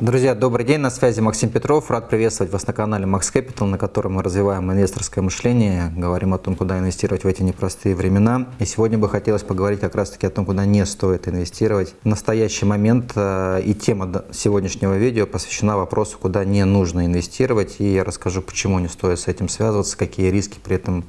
Друзья, добрый день, на связи Максим Петров. Рад приветствовать вас на канале Max Capital, на котором мы развиваем инвесторское мышление, говорим о том, куда инвестировать в эти непростые времена. И сегодня бы хотелось поговорить как раз-таки о том, куда не стоит инвестировать. В настоящий момент э, и тема сегодняшнего видео посвящена вопросу, куда не нужно инвестировать. И я расскажу, почему не стоит с этим связываться, какие риски при этом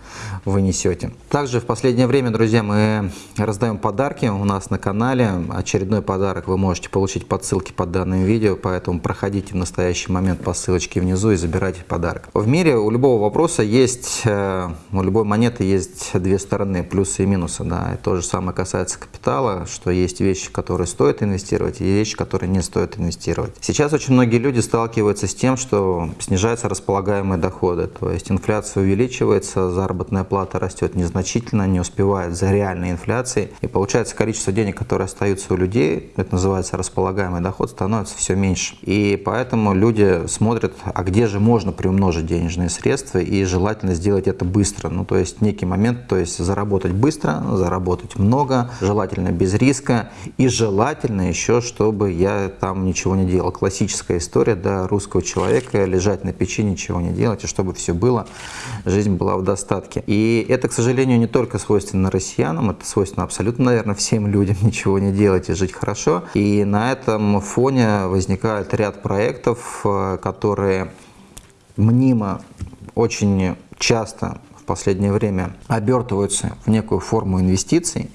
вы несете. Также в последнее время, друзья, мы раздаем подарки у нас на канале. Очередной подарок вы можете получить по ссылке под данным видео, поэтому проходите в настоящий момент по ссылочке внизу и забирайте подарок. В мире у любого вопроса есть, э, у любой монеты есть две стороны, плюсы и минусы. Да. И то же самое касается капитала, что есть вещи, которые стоит инвестировать, и вещи, которые не стоит инвестировать. Сейчас очень многие люди сталкиваются с тем, что снижаются располагаемые доходы, то есть инфляция увеличивается, заработная плата растет незначительно, не успевает за реальной инфляцией, и получается количество денег, которые остаются у людей, это называется располагаемый доход, становится все меньше меньше. И поэтому люди смотрят, а где же можно приумножить денежные средства, и желательно сделать это быстро. Ну, то есть некий момент, то есть заработать быстро, заработать много, желательно без риска, и желательно еще, чтобы я там ничего не делал. Классическая история да, русского человека, лежать на печи, ничего не делать, и чтобы все было, жизнь была в достатке. И это, к сожалению, не только свойственно россиянам, это свойственно абсолютно, наверное, всем людям ничего не делать и жить хорошо. И на этом фоне возникает возникает ряд проектов, э, которые мнимо очень часто в последнее время обертываются в некую форму инвестиций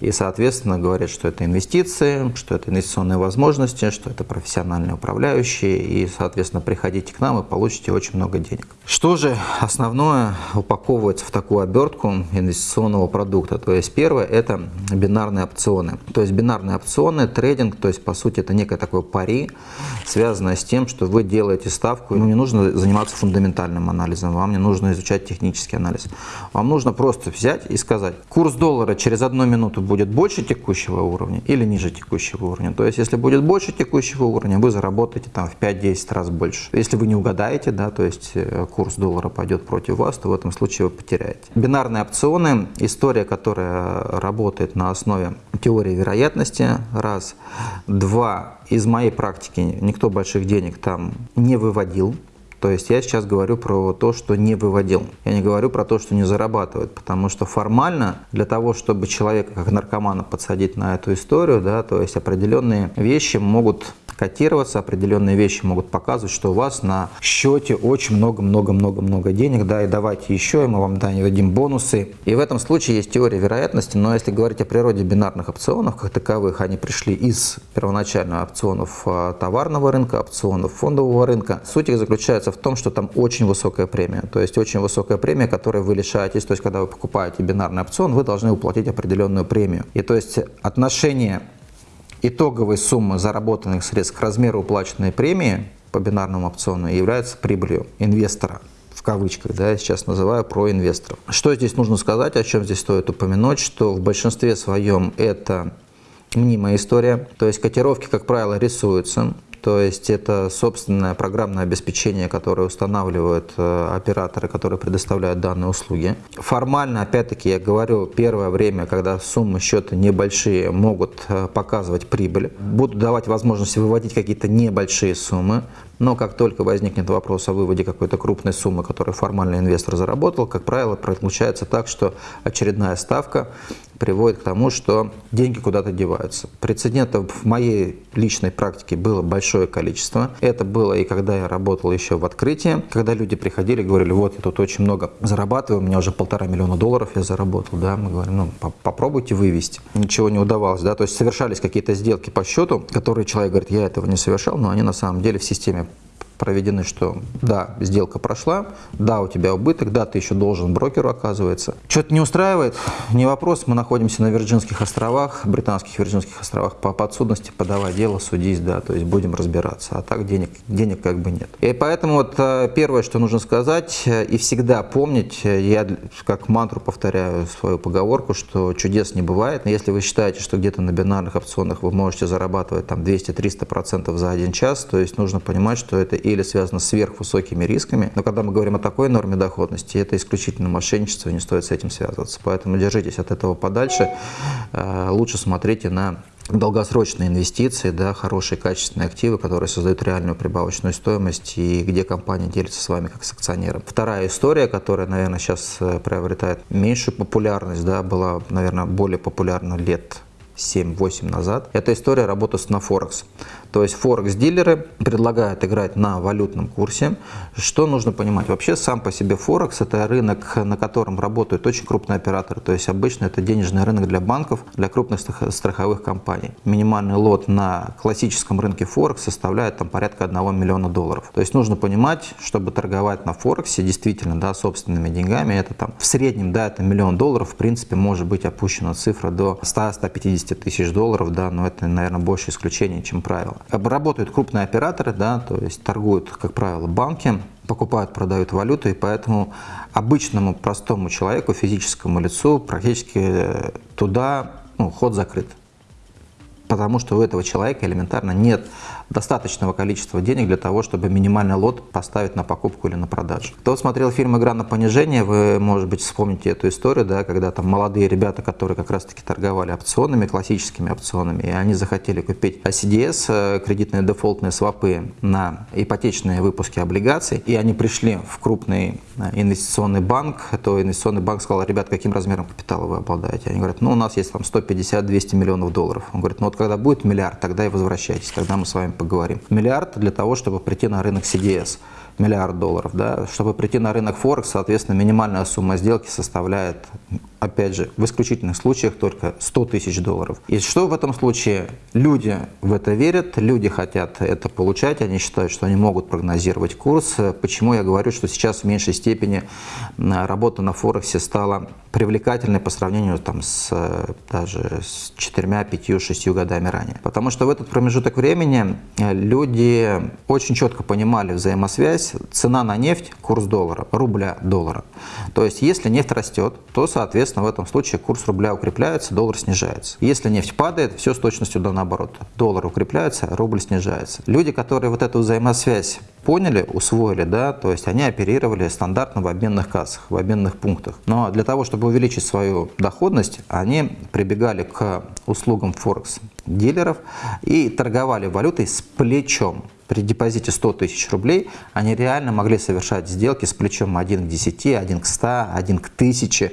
и, соответственно, говорят, что это инвестиции, что это инвестиционные возможности, что это профессиональные управляющие, и, соответственно, приходите к нам и получите очень много денег. Что же основное упаковывается в такую обертку инвестиционного продукта? То есть первое – это бинарные опционы. То есть бинарные опционы, трейдинг, то есть, по сути, это некое такое пари, связанное с тем, что вы делаете ставку, ну, не нужно заниматься фундаментальным анализом, вам не нужно изучать технический анализ. Вам нужно просто взять и сказать, курс доллара через одну минуту будет больше текущего уровня или ниже текущего уровня. То есть, если будет больше текущего уровня, вы заработаете там в 5-10 раз больше. Если вы не угадаете, да, то есть э, курс доллара пойдет против вас, то в этом случае вы потеряете. Бинарные опционы, история, которая работает на основе теории вероятности, раз. Два, из моей практики никто больших денег там не выводил, то есть я сейчас говорю про то, что не выводил. Я не говорю про то, что не зарабатывает, потому что формально для того, чтобы человека как наркомана подсадить на эту историю, да, то есть определенные вещи могут котироваться, определенные вещи могут показывать, что у вас на счете очень много-много-много-много денег, да, и давайте еще, и мы вам дадим бонусы. И в этом случае есть теория вероятности, но если говорить о природе бинарных опционов, как таковых, они пришли из первоначально опционов а, товарного рынка, опционов фондового рынка. Суть их заключается в том, что там очень высокая премия, то есть очень высокая премия, которой вы лишаетесь, то есть когда вы покупаете бинарный опцион, вы должны уплатить определенную премию. И то есть отношение итоговой суммы заработанных средств к размеру уплаченной премии по бинарному опциону является прибылью инвестора в кавычках, да, я сейчас называю про инвесторов. Что здесь нужно сказать, о чем здесь стоит упомянуть, что в большинстве своем это мнимая история, то есть котировки, как правило, рисуются, то есть это собственное программное обеспечение, которое устанавливают э, операторы, которые предоставляют данные услуги. Формально, опять-таки, я говорю, первое время, когда суммы счета небольшие, могут э, показывать прибыль. Будут давать возможность выводить какие-то небольшие суммы. Но как только возникнет вопрос о выводе какой-то крупной суммы, которую формально инвестор заработал, как правило, получается так, что очередная ставка приводит к тому, что деньги куда-то деваются. Прецедентов в моей личной практике было большое количество. Это было и когда я работал еще в открытии, когда люди приходили и говорили, вот я тут очень много зарабатываю, у меня уже полтора миллиона долларов я заработал, да, мы говорим, ну попробуйте вывести. Ничего не удавалось, да, то есть совершались какие-то сделки по счету, которые человек говорит, я этого не совершал, но они на самом деле в системе проведены, что да, сделка прошла, да, у тебя убыток, да, ты еще должен брокеру, оказывается. Что-то не устраивает, не вопрос, мы находимся на Вирджинских островах, британских Вирджинских островах, по подсудности подавай дело, судись, да, то есть будем разбираться, а так денег, денег как бы нет. И поэтому вот э, первое, что нужно сказать э, и всегда помнить, э, я как мантру повторяю свою поговорку, что чудес не бывает, но если вы считаете, что где-то на бинарных опционах вы можете зарабатывать там 200-300% за один час, то есть нужно понимать, что это или связано с сверхвысокими рисками. Но когда мы говорим о такой норме доходности, это исключительно мошенничество, не стоит с этим связываться. Поэтому держитесь от этого подальше. Э, лучше смотрите на долгосрочные инвестиции, да, хорошие качественные активы, которые создают реальную прибавочную стоимость и где компания делится с вами как с акционером. Вторая история, которая, наверное, сейчас э, приобретает меньшую популярность, да, была, наверное, более популярна лет 7-8 назад. Это история работы с на Форекс. То есть Форекс-дилеры предлагают играть на валютном курсе. Что нужно понимать? Вообще сам по себе Форекс – это рынок, на котором работают очень крупные операторы. То есть обычно это денежный рынок для банков, для крупных страховых компаний. Минимальный лот на классическом рынке Форекс составляет там порядка 1 миллиона долларов. То есть нужно понимать, чтобы торговать на Форексе действительно да, собственными деньгами, это там в среднем да, это миллион долларов, в принципе может быть опущена цифра до 100-150 тысяч долларов, да, но это, наверное, больше исключение, чем правило. Работают крупные операторы, да, то есть торгуют, как правило, банки, покупают, продают валюту, и поэтому обычному простому человеку, физическому лицу практически э, туда ну, ход закрыт. Потому что у этого человека элементарно нет достаточного количества денег для того, чтобы минимальный лот поставить на покупку или на продажу. Кто смотрел фильм «Игра на понижение», вы, может быть, вспомните эту историю, да, когда там молодые ребята, которые как раз-таки торговали опционами, классическими опционами, и они захотели купить CDS, э, кредитные дефолтные свопы на ипотечные выпуски облигаций, и они пришли в крупный э, инвестиционный банк, то инвестиционный банк сказал, ребят, каким размером капитала вы обладаете? Они говорят, ну, у нас есть там 150-200 миллионов долларов. Он говорит, ну, вот когда будет миллиард, тогда и возвращайтесь, тогда мы с вами поговорим. Миллиард для того, чтобы прийти на рынок CDS миллиард долларов. Да? Чтобы прийти на рынок Форекс, соответственно, минимальная сумма сделки составляет, опять же, в исключительных случаях только 100 тысяч долларов. И что в этом случае? Люди в это верят, люди хотят это получать, они считают, что они могут прогнозировать курс. Почему я говорю, что сейчас в меньшей степени работа на Форексе стала привлекательной по сравнению там, с, даже с 4, 5, 6 годами ранее. Потому что в этот промежуток времени люди очень четко понимали взаимосвязь цена на нефть, курс доллара, рубля доллара. То есть если нефть растет, то, соответственно, в этом случае курс рубля укрепляется, доллар снижается. Если нефть падает, все с точностью до наоборот. Доллар укрепляется, рубль снижается. Люди, которые вот эту взаимосвязь поняли, усвоили, да, то есть они оперировали стандартно в обменных кассах, в обменных пунктах. Но для того, чтобы увеличить свою доходность, они прибегали к услугам Форекс дилеров и торговали валютой с плечом при депозите 100 тысяч рублей они реально могли совершать сделки с плечом 1 к 10, 1 к 100, 1 к 1000.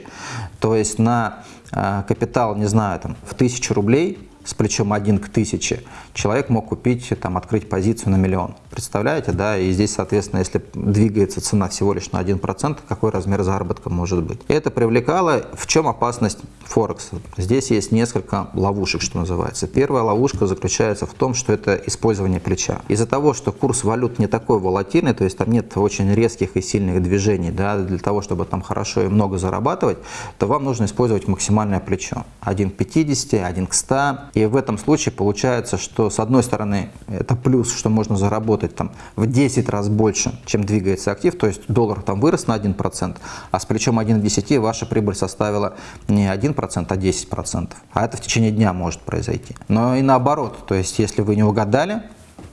То есть на э, капитал, не знаю, там, в 1000 рублей с плечом 1 к 1000, человек мог купить, там, открыть позицию на миллион. Представляете, да? И здесь, соответственно, если двигается цена всего лишь на 1%, какой размер заработка может быть? Это привлекало. В чем опасность Форекса? Здесь есть несколько ловушек, что называется. Первая ловушка заключается в том, что это использование плеча. Из-за того, что курс валют не такой волатильный, то есть там нет очень резких и сильных движений, да, для того, чтобы там хорошо и много зарабатывать, то вам нужно использовать максимальное плечо. 1 к 50, 1 к 100, и в этом случае получается, что с одной стороны это плюс, что можно заработать там в 10 раз больше, чем двигается актив, то есть доллар там вырос на 1%, а с плечом 1 к 10 ваша прибыль составила не 1%, а 10%. А это в течение дня может произойти. Но и наоборот, то есть если вы не угадали,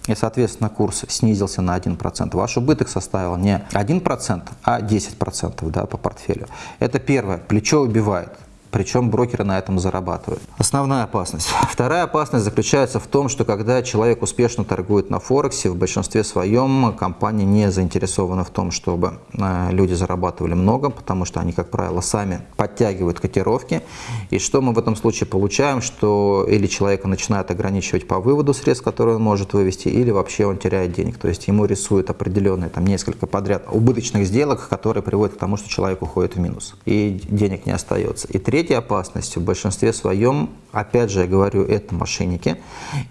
и, соответственно, курс снизился на 1%, ваш убыток составил не 1%, а 10% да, по портфелю. Это первое. Плечо убивает причем брокеры на этом зарабатывают. Основная опасность. Вторая опасность заключается в том, что когда человек успешно торгует на Форексе, в большинстве своем компания не заинтересована в том, чтобы э, люди зарабатывали много, потому что они, как правило, сами подтягивают котировки. И что мы в этом случае получаем, что или человека начинают ограничивать по выводу средств, которые он может вывести, или вообще он теряет денег. То есть ему рисуют определенные там несколько подряд убыточных сделок, которые приводят к тому, что человек уходит в минус и денег не остается. И третье третья опасность в большинстве своем, опять же я говорю, это мошенники.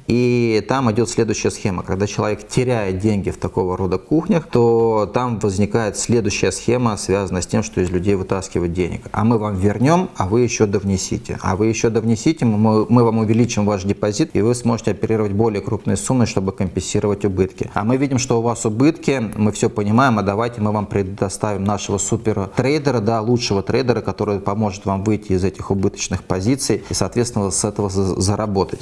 И там идет следующая схема. Когда человек теряет деньги в такого рода кухнях, то там возникает следующая схема, связанная с тем, что из людей вытаскивают денег. А мы вам вернем, а вы еще довнесите. А вы еще довнесите, мы, мы вам увеличим ваш депозит, и вы сможете оперировать более крупные суммы, чтобы компенсировать убытки. А мы видим, что у вас убытки, мы все понимаем, а давайте мы вам предоставим нашего супер трейдера, да, лучшего трейдера, который поможет вам выйти из этих убыточных позиций и, соответственно, с этого заработать.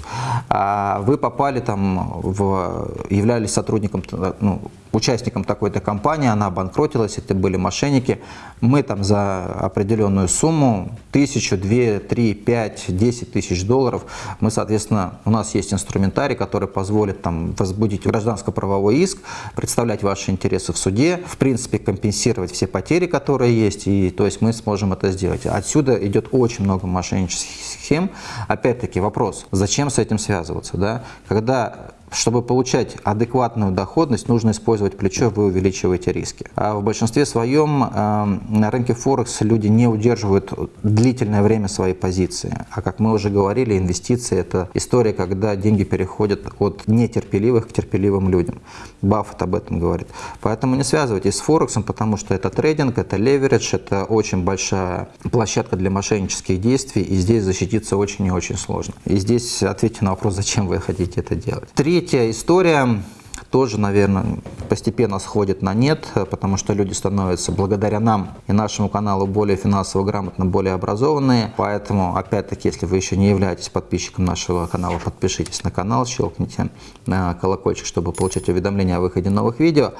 А вы попали там, в, являлись сотрудником ну, участником такой-то компании, она обанкротилась, это были мошенники. Мы там за определенную сумму, тысячу, две, три, пять, десять тысяч долларов, мы, соответственно, у нас есть инструментарий, который позволит там возбудить гражданско-правовой иск, представлять ваши интересы в суде, в принципе, компенсировать все потери, которые есть, и то есть мы сможем это сделать. Отсюда идет очень много мошеннических схем. Опять-таки вопрос, зачем с этим связываться? Да? Когда чтобы получать адекватную доходность, нужно использовать плечо, вы увеличиваете риски. А в большинстве своем э, на рынке Форекс люди не удерживают длительное время своей позиции. А как мы уже говорили, инвестиции – это история, когда деньги переходят от нетерпеливых к терпеливым людям. Баффет об этом говорит. Поэтому не связывайтесь с Форексом, потому что это трейдинг, это леверидж, это очень большая площадка для мошеннических действий, и здесь защититься очень и очень сложно. И здесь ответьте на вопрос, зачем вы хотите это делать. Три Третья история тоже, наверное, постепенно сходит на нет, потому что люди становятся благодаря нам и нашему каналу более финансово грамотно, более образованные. Поэтому, опять-таки, если вы еще не являетесь подписчиком нашего канала, подпишитесь на канал, щелкните на колокольчик, чтобы получать уведомления о выходе новых видео.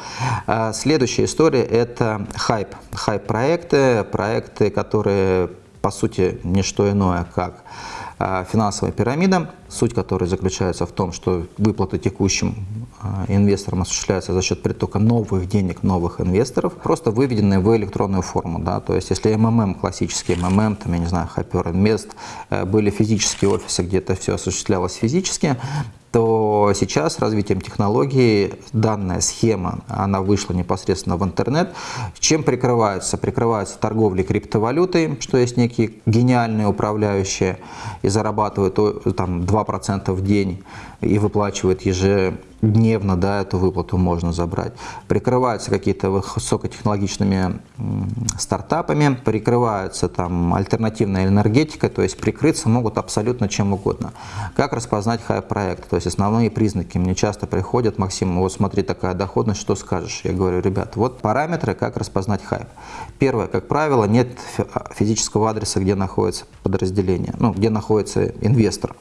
А следующая история – это хайп. Хайп-проекты, проекты, которые, по сути, не что иное, как финансовая пирамида, суть которой заключается в том, что выплаты текущим а, инвесторам осуществляются за счет притока новых денег, новых инвесторов, просто выведенные в электронную форму. Да? То есть если МММ, классический МММ, там, я не знаю, Hyper Invest, э, были физические офисы, где это все осуществлялось физически, то сейчас развитием технологий данная схема, она вышла непосредственно в интернет. Чем прикрываются? Прикрываются торговлей криптовалютой, что есть некие гениальные управляющие и зарабатывают там 2% в день и выплачивают ежедневно, да, эту выплату можно забрать. Прикрываются какие-то высокотехнологичными стартапами, прикрываются там альтернативной энергетикой, то есть прикрыться могут абсолютно чем угодно. Как распознать хай-проект? То есть основные признаки. Мне часто приходят, Максим, вот смотри, такая доходность, что скажешь? Я говорю, ребят, вот параметры, как распознать хайп. Первое, как правило, нет физического адреса, где находится подразделение, ну, где находится инвестор.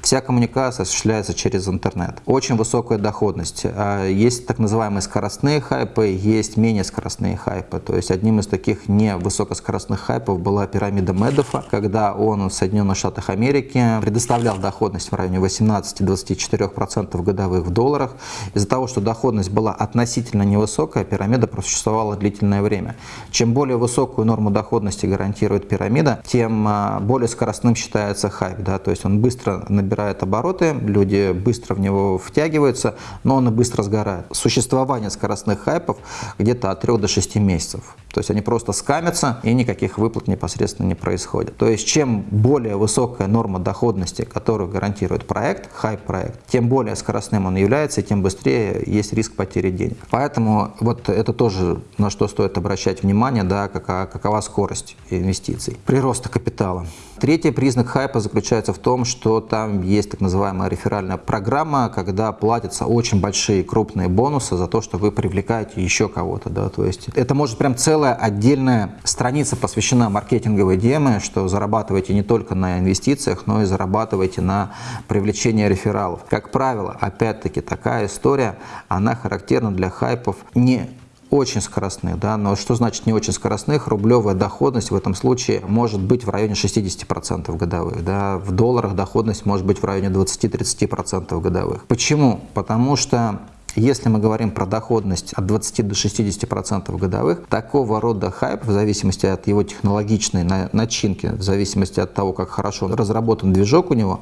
Вся коммуникация осуществляется через интернет. Очень высокая доходность. А, есть так называемые скоростные хайпы, есть менее скоростные хайпы. То есть одним из таких невысокоскоростных хайпов была пирамида Медофа, когда он в Соединенных Штатах Америки предоставлял доходность в районе 18-24% годовых в долларах. Из-за того, что доходность была относительно невысокая, пирамида просуществовала длительное время. Чем более высокую норму доходности гарантирует пирамида, тем а, более скоростным считается хайп. Да? То есть он быстро набирает обороты, люди быстро в него втягиваются, но он и быстро сгорает. Существование скоростных хайпов где-то от 3 до 6 месяцев. То есть они просто скамятся и никаких выплат непосредственно не происходит. То есть чем более высокая норма доходности, которую гарантирует проект, хайп-проект, тем более скоростным он является и тем быстрее есть риск потери денег. Поэтому вот это тоже на что стоит обращать внимание, да, какова, какова скорость инвестиций, прироста капитала. Третий признак хайпа заключается в том, что там есть так называемая реферальная программа, когда платятся очень большие крупные бонусы за то, что вы привлекаете еще кого-то. Да? То есть это может прям целая отдельная страница посвящена маркетинговой теме, что зарабатываете не только на инвестициях, но и зарабатываете на привлечении рефералов. Как правило, опять-таки такая история, она характерна для хайпов не очень скоростных, да, но что значит не очень скоростных? Рублевая доходность в этом случае может быть в районе 60% годовых, да, в долларах доходность может быть в районе 20-30% годовых. Почему? Потому что если мы говорим про доходность от 20 до 60% годовых, такого рода хайп, в зависимости от его технологичной начинки, в зависимости от того, как хорошо разработан движок у него,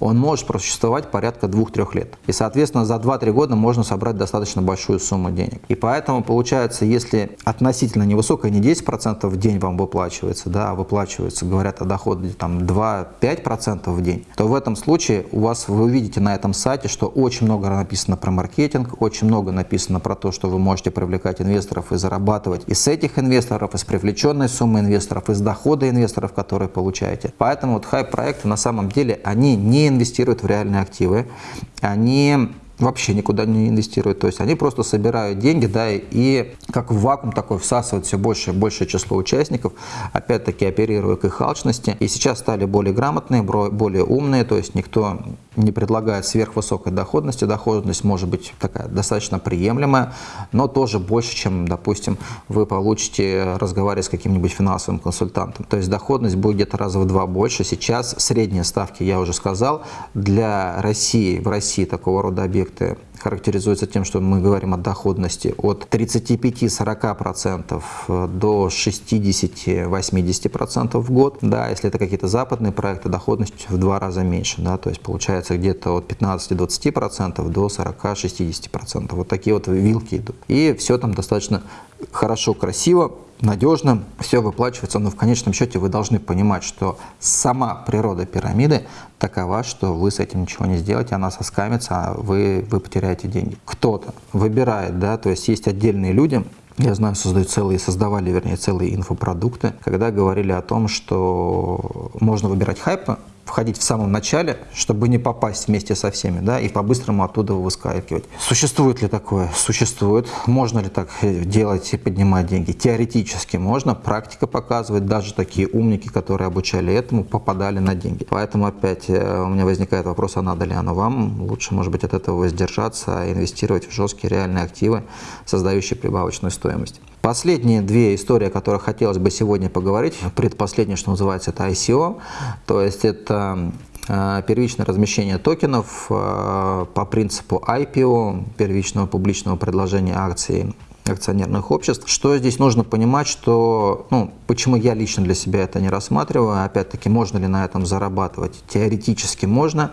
он может просуществовать порядка 2-3 лет. И, соответственно, за 2-3 года можно собрать достаточно большую сумму денег. И поэтому, получается, если относительно невысокая, не 10% в день вам выплачивается, да, а выплачивается, говорят о доходе там 2-5% в день, то в этом случае у вас, вы увидите на этом сайте, что очень много написано про маркетинг, маркетинг, очень много написано про то, что вы можете привлекать инвесторов и зарабатывать и с этих инвесторов, и с привлеченной суммы инвесторов, и с дохода инвесторов, которые получаете. Поэтому вот хайп-проекты на самом деле, они не инвестируют в реальные активы, они вообще никуда не инвестируют. То есть они просто собирают деньги, да, и как в вакуум такой всасывают все больше и большее число участников, опять-таки оперируя к их алчности. И сейчас стали более грамотные, более умные, то есть никто не предлагает сверхвысокой доходности. Доходность может быть такая достаточно приемлемая, но тоже больше, чем, допустим, вы получите, разговаривая с каким-нибудь финансовым консультантом. То есть доходность будет где-то раза в два больше. Сейчас средние ставки, я уже сказал, для России, в России такого рода объекты характеризуется тем, что мы говорим о доходности от 35-40% до 60-80% в год. Да, если это какие-то западные проекты, доходность в два раза меньше. Да, то есть получается где-то от 15-20% до 40-60%. Вот такие вот вилки идут. И все там достаточно хорошо, красиво надежно, все выплачивается, но в конечном счете вы должны понимать, что сама природа пирамиды такова, что вы с этим ничего не сделаете, она соскамится, а вы, вы потеряете деньги. Кто-то выбирает, да, то есть есть отдельные люди, я знаю, создают целые, создавали, вернее, целые инфопродукты, когда говорили о том, что можно выбирать хайп, входить в самом начале, чтобы не попасть вместе со всеми, да, и по-быстрому оттуда выскакивать. Существует ли такое? Существует. Можно ли так делать и поднимать деньги? Теоретически можно. Практика показывает, даже такие умники, которые обучали этому, попадали на деньги. Поэтому опять э, у меня возникает вопрос, а надо ли оно вам? Лучше, может быть, от этого воздержаться, а инвестировать в жесткие реальные активы, создающие прибавочную стоимость. Последние две истории, о которых хотелось бы сегодня поговорить. Предпоследнее, что называется, это ICO. То есть это э, первичное размещение токенов э, по принципу IPO, первичного публичного предложения акций акционерных обществ. Что здесь нужно понимать, что, ну, почему я лично для себя это не рассматриваю, опять-таки, можно ли на этом зарабатывать? Теоретически можно.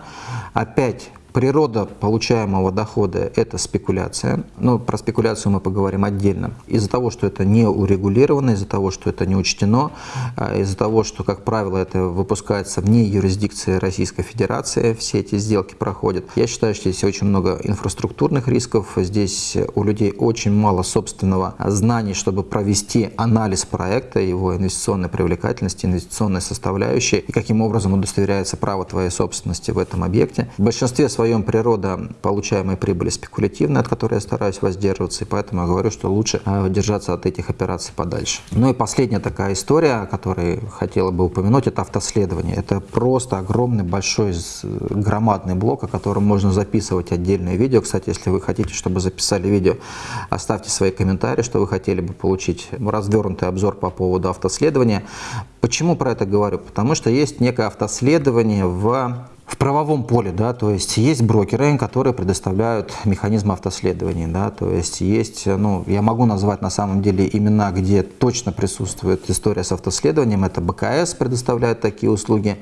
Опять Природа получаемого дохода – это спекуляция. Но про спекуляцию мы поговорим отдельно. Из-за того, что это не урегулировано, из-за того, что это не учтено, а, из-за того, что, как правило, это выпускается вне юрисдикции Российской Федерации, все эти сделки проходят. Я считаю, что здесь очень много инфраструктурных рисков. Здесь у людей очень мало собственного знаний, чтобы провести анализ проекта, его инвестиционной привлекательности, инвестиционной составляющей, и каким образом удостоверяется право твоей собственности в этом объекте. В большинстве своем своем природа получаемой прибыли спекулятивная, от которой я стараюсь воздерживаться, и поэтому я говорю, что лучше а, держаться от этих операций подальше. Ну и последняя такая история, о которой хотела бы упомянуть, это автоследование. Это просто огромный, большой, громадный блок, о котором можно записывать отдельное видео. Кстати, если вы хотите, чтобы записали видео, оставьте свои комментарии, что вы хотели бы получить развернутый обзор по поводу автоследования. Почему про это говорю? Потому что есть некое автоследование в в правовом поле, да, то есть есть брокеры, которые предоставляют механизм автоследования, да, то есть есть, ну, я могу назвать на самом деле имена, где точно присутствует история с автоследованием, это БКС предоставляет такие услуги,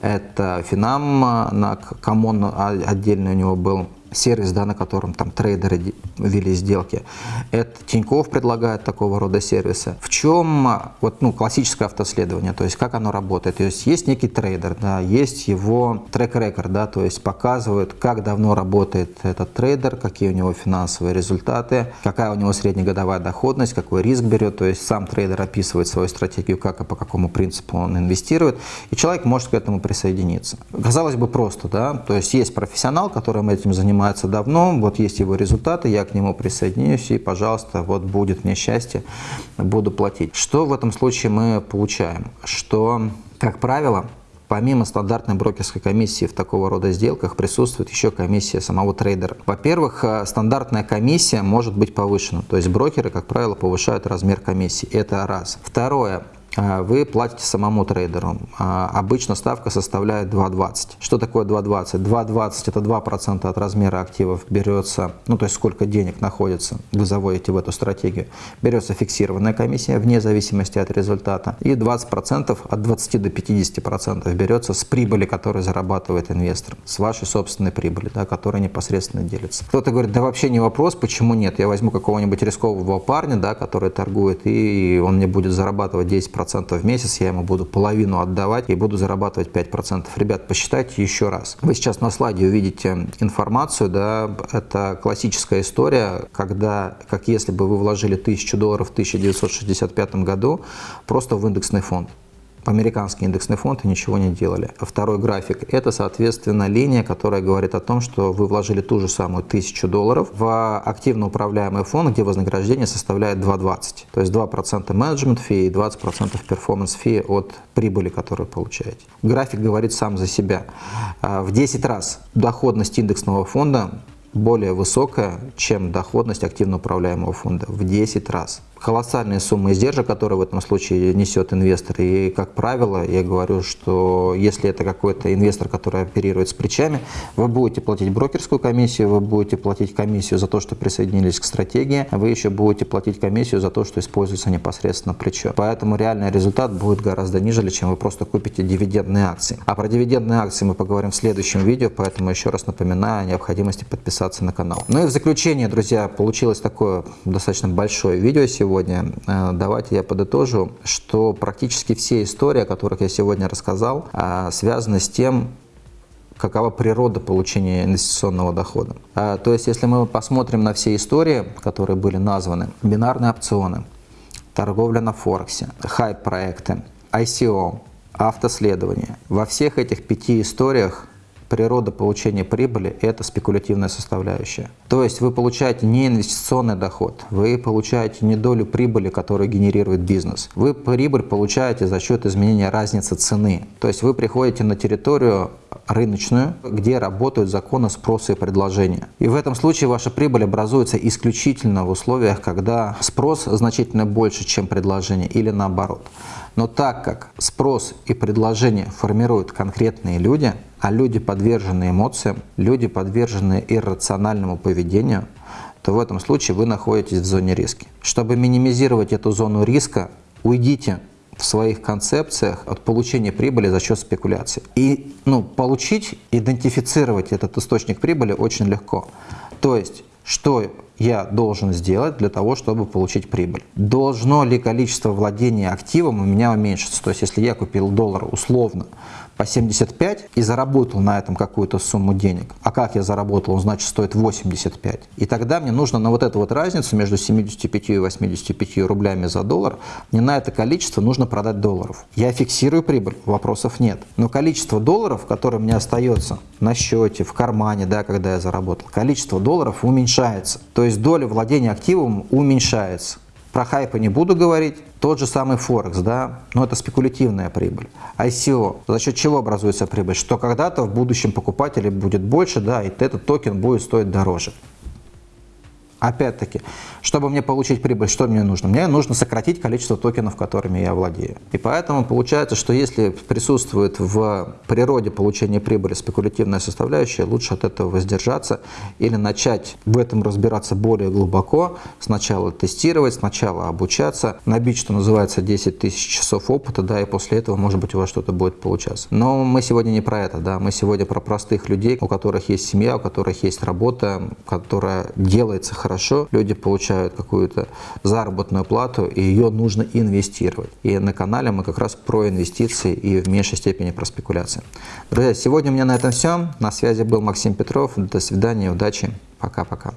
это Финам, на Comon отдельный у него был, сервис, да, на котором там трейдеры вели сделки. Это Тиньков предлагает такого рода сервисы. В чем вот, ну, классическое автоследование, то есть как оно работает? То есть есть некий трейдер, да, есть его track record, да, то есть показывают, как давно работает этот трейдер, какие у него финансовые результаты, какая у него среднегодовая доходность, какой риск берет, то есть сам трейдер описывает свою стратегию, как и по какому принципу он инвестирует, и человек может к этому присоединиться. Казалось бы просто, да, то есть есть профессионал, которым этим занимается, занимается давно, вот есть его результаты, я к нему присоединюсь и, пожалуйста, вот будет мне счастье, буду платить. Что в этом случае мы получаем? Что, как правило, Помимо стандартной брокерской комиссии в такого рода сделках присутствует еще комиссия самого трейдера. Во-первых, э, стандартная комиссия может быть повышена, то есть брокеры, как правило, повышают размер комиссии. Это раз. Второе. А, вы платите самому трейдеру. А, обычно ставка составляет 2,20. Что такое 2,20? 2,20 это 2% от размера активов берется, ну то есть сколько денег находится, вы заводите в эту стратегию. Берется фиксированная комиссия вне зависимости от результата. И 20% от 20 до 50% берется с прибыли, которую зарабатывает инвестор, с вашей собственной прибыли, да, которая непосредственно делится. Кто-то говорит, да вообще не вопрос, почему нет? Я возьму какого-нибудь рискового парня, да, который торгует, и он мне будет зарабатывать 10% 5% в месяц, я ему буду половину отдавать и буду зарабатывать 5%. Ребят, посчитайте еще раз. Вы сейчас на слайде увидите информацию, да, это классическая история, когда, как если бы вы вложили 1000 долларов в 1965 году просто в индексный фонд. Американский индексный фонд и ничего не делали. Второй график – это, соответственно, линия, которая говорит о том, что вы вложили ту же самую тысячу долларов в активно управляемый фонд, где вознаграждение составляет 2,20. То есть 2% менеджмент фи и 20% перформанс фи от прибыли, которую получаете. График говорит сам за себя. А, в 10 раз доходность индексного фонда более высокая, чем доходность активно управляемого фонда в 10 раз колоссальные суммы издержек, которые в этом случае несет инвестор. И, как правило, я говорю, что если это какой-то инвестор, который оперирует с плечами, вы будете платить брокерскую комиссию, вы будете платить комиссию за то, что присоединились к стратегии, вы еще будете платить комиссию за то, что используется непосредственно плечо. Поэтому реальный результат будет гораздо ниже, чем вы просто купите дивидендные акции. А про дивидендные акции мы поговорим в следующем видео, поэтому еще раз напоминаю о необходимости подписаться на канал. Ну и в заключение, друзья, получилось такое достаточно большое видео сегодня сегодня, э, давайте я подытожу, что практически все истории, о которых я сегодня рассказал, э, связаны с тем, какова природа получения инвестиционного дохода. Э, то есть, если мы посмотрим на все истории, которые были названы, бинарные опционы, торговля на Форексе, хайп-проекты, ICO, автоследование, во всех этих пяти историях природа получения прибыли – это спекулятивная составляющая. То есть вы получаете не инвестиционный доход, вы получаете не долю прибыли, которую генерирует бизнес. Вы прибыль получаете за счет изменения разницы цены. То есть вы приходите на территорию рыночную, где работают законы спроса и предложения. И в этом случае ваша прибыль образуется исключительно в условиях, когда спрос значительно больше, чем предложение или наоборот. Но так как спрос и предложение формируют конкретные люди, а люди подвержены эмоциям, люди подвержены иррациональному поведению, то в этом случае вы находитесь в зоне риска. Чтобы минимизировать эту зону риска, уйдите в своих концепциях от получения прибыли за счет спекуляции. И ну, получить, идентифицировать этот источник прибыли очень легко. То есть, что я должен сделать для того, чтобы получить прибыль? Должно ли количество владения активом у меня уменьшиться? То есть, если я купил доллар условно по 75 и заработал на этом какую-то сумму денег. А как я заработал? Он, значит, стоит 85. И тогда мне нужно на вот эту вот разницу между 75 и 85 рублями за доллар, мне на это количество нужно продать долларов. Я фиксирую прибыль, вопросов нет. Но количество долларов, которое мне остается на счете, в кармане, да, когда я заработал, количество долларов уменьшается. То есть доля владения активом уменьшается. Про хайпы не буду говорить. Тот же самый Форекс, да, но это спекулятивная прибыль. ICO, за счет чего образуется прибыль? Что когда-то в будущем покупателей будет больше, да, и этот токен будет стоить дороже. Опять-таки, чтобы мне получить прибыль, что мне нужно? Мне нужно сократить количество токенов, которыми я владею. И поэтому получается, что если присутствует в природе получения прибыли спекулятивная составляющая, лучше от этого воздержаться или начать в этом разбираться более глубоко, сначала тестировать, сначала обучаться, набить, что называется, 10 тысяч часов опыта, да, и после этого, может быть, у вас что-то будет получаться. Но мы сегодня не про это, да, мы сегодня про простых людей, у которых есть семья, у которых есть работа, которая делается хорошо хорошо, люди получают какую-то заработную плату, и ее нужно инвестировать. И на канале мы как раз про инвестиции и в меньшей степени про спекуляции. Друзья, сегодня у меня на этом все. На связи был Максим Петров. До свидания, удачи. Пока-пока.